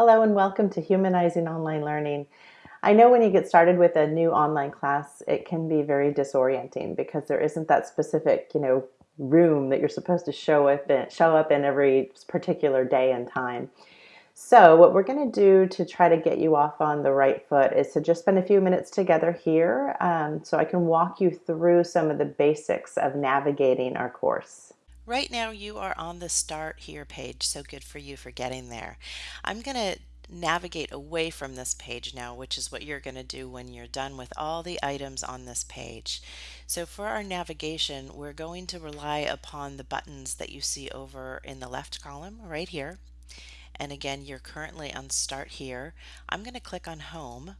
Hello and welcome to Humanizing Online Learning. I know when you get started with a new online class, it can be very disorienting because there isn't that specific, you know, room that you're supposed to show up in, show up in every particular day and time. So what we're going to do to try to get you off on the right foot is to just spend a few minutes together here um, so I can walk you through some of the basics of navigating our course. Right now you are on the start here page, so good for you for getting there. I'm going to navigate away from this page now, which is what you're going to do when you're done with all the items on this page. So for our navigation, we're going to rely upon the buttons that you see over in the left column right here. And again, you're currently on Start Here. I'm going to click on Home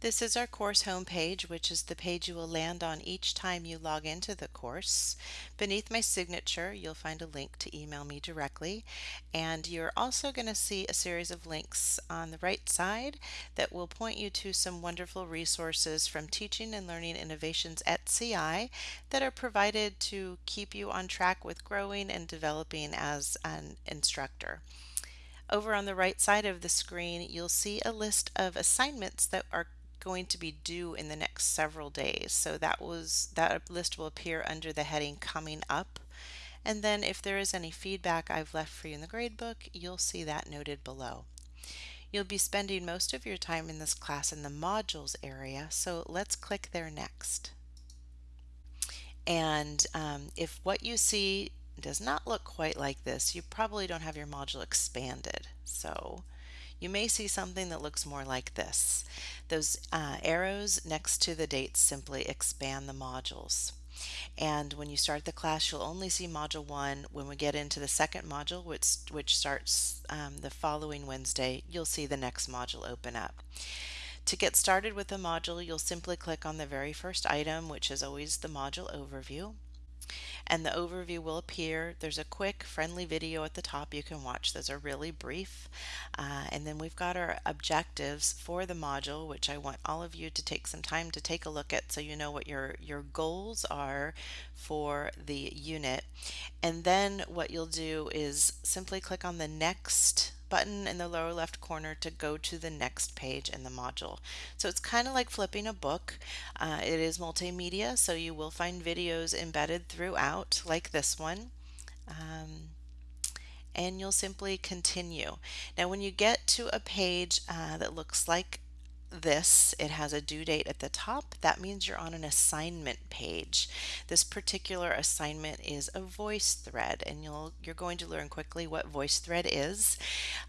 this is our course homepage, which is the page you will land on each time you log into the course. Beneath my signature, you'll find a link to email me directly. And you're also going to see a series of links on the right side that will point you to some wonderful resources from Teaching and Learning Innovations at CI that are provided to keep you on track with growing and developing as an instructor. Over on the right side of the screen, you'll see a list of assignments that are going to be due in the next several days. So that was that list will appear under the heading coming up. And then if there is any feedback I've left for you in the gradebook, you'll see that noted below. You'll be spending most of your time in this class in the modules area, so let's click there next. And um, if what you see does not look quite like this, you probably don't have your module expanded. So you may see something that looks more like this. Those uh, arrows next to the dates simply expand the modules. And when you start the class, you'll only see Module 1. When we get into the second module, which, which starts um, the following Wednesday, you'll see the next module open up. To get started with the module, you'll simply click on the very first item, which is always the module overview and the overview will appear. There's a quick friendly video at the top you can watch. Those are really brief. Uh, and then we've got our objectives for the module, which I want all of you to take some time to take a look at so you know what your, your goals are for the unit. And then what you'll do is simply click on the next button in the lower left corner to go to the next page in the module. So it's kind of like flipping a book. Uh, it is multimedia, so you will find videos embedded throughout, like this one. Um, and you'll simply continue. Now when you get to a page uh, that looks like this, it has a due date at the top. That means you're on an assignment page. This particular assignment is a VoiceThread, and you'll, you're going to learn quickly what VoiceThread is.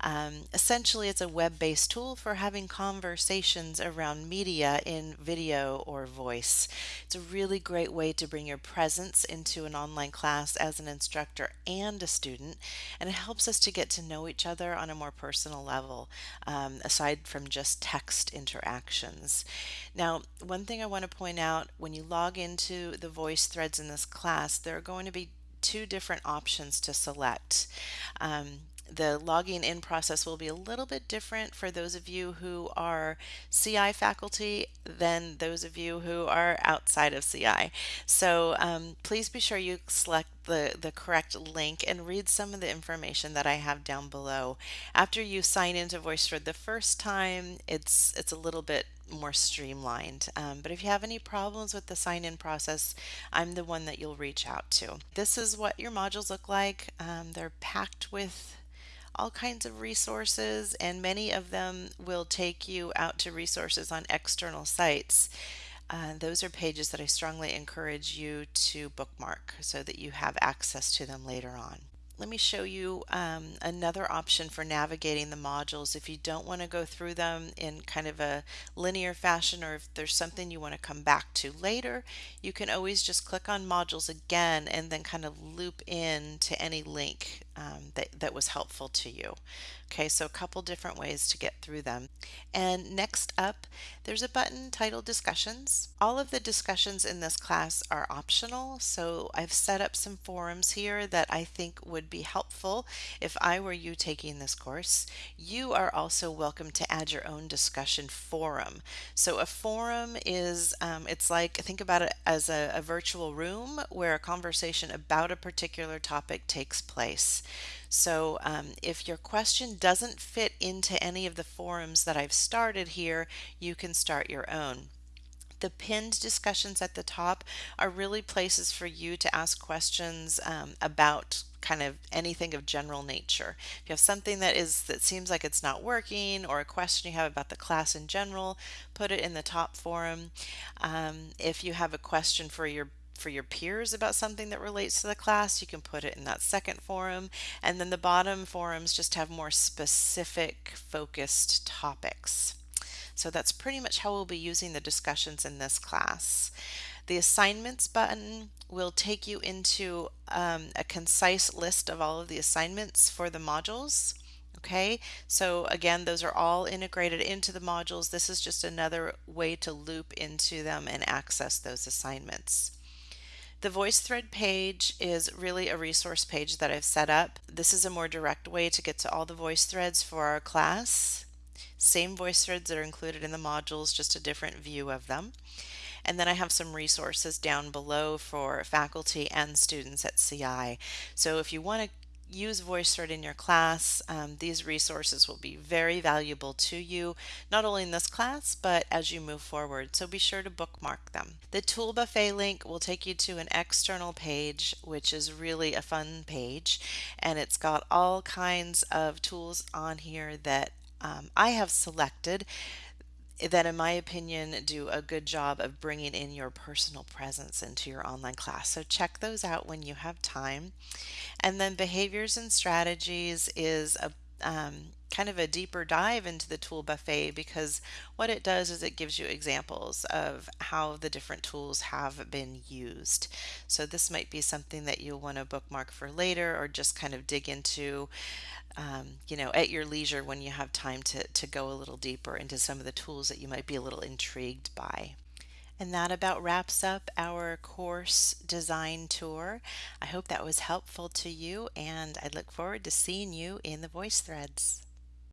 Um, essentially, it's a web-based tool for having conversations around media in video or voice. It's a really great way to bring your presence into an online class as an instructor and a student, and it helps us to get to know each other on a more personal level, um, aside from just text in interactions. Now, one thing I want to point out when you log into the VoiceThreads in this class, there are going to be two different options to select. Um, the logging in process will be a little bit different for those of you who are CI faculty than those of you who are outside of CI. So um, please be sure you select the, the correct link and read some of the information that I have down below. After you sign into VoiceThread the first time, it's, it's a little bit more streamlined. Um, but if you have any problems with the sign-in process, I'm the one that you'll reach out to. This is what your modules look like. Um, they're packed with all kinds of resources, and many of them will take you out to resources on external sites. Uh, those are pages that I strongly encourage you to bookmark so that you have access to them later on let me show you um, another option for navigating the modules if you don't want to go through them in kind of a linear fashion or if there's something you want to come back to later you can always just click on modules again and then kind of loop in to any link um, that, that was helpful to you okay so a couple different ways to get through them and next up there's a button titled discussions all of the discussions in this class are optional so I've set up some forums here that I think would be helpful if I were you taking this course. You are also welcome to add your own discussion forum. So a forum is, um, it's like, think about it as a, a virtual room where a conversation about a particular topic takes place. So um, if your question doesn't fit into any of the forums that I've started here, you can start your own. The pinned discussions at the top are really places for you to ask questions um, about kind of anything of general nature. If you have something that is that seems like it's not working or a question you have about the class in general, put it in the top forum. Um, if you have a question for your for your peers about something that relates to the class, you can put it in that second forum. And then the bottom forums just have more specific focused topics. So that's pretty much how we'll be using the discussions in this class. The assignments button will take you into um, a concise list of all of the assignments for the modules. Okay, so again, those are all integrated into the modules. This is just another way to loop into them and access those assignments. The VoiceThread page is really a resource page that I've set up. This is a more direct way to get to all the voice threads for our class. Same voice threads that are included in the modules, just a different view of them. And then I have some resources down below for faculty and students at CI. So if you want to use VoiceThread in your class, um, these resources will be very valuable to you, not only in this class, but as you move forward. So be sure to bookmark them. The Tool Buffet link will take you to an external page, which is really a fun page, and it's got all kinds of tools on here that um, I have selected that, in my opinion, do a good job of bringing in your personal presence into your online class. So check those out when you have time. And then behaviors and strategies is a um, kind of a deeper dive into the tool buffet because what it does is it gives you examples of how the different tools have been used. So this might be something that you'll want to bookmark for later or just kind of dig into um, you know, at your leisure when you have time to, to go a little deeper into some of the tools that you might be a little intrigued by. And that about wraps up our course design tour. I hope that was helpful to you, and I look forward to seeing you in the voice threads.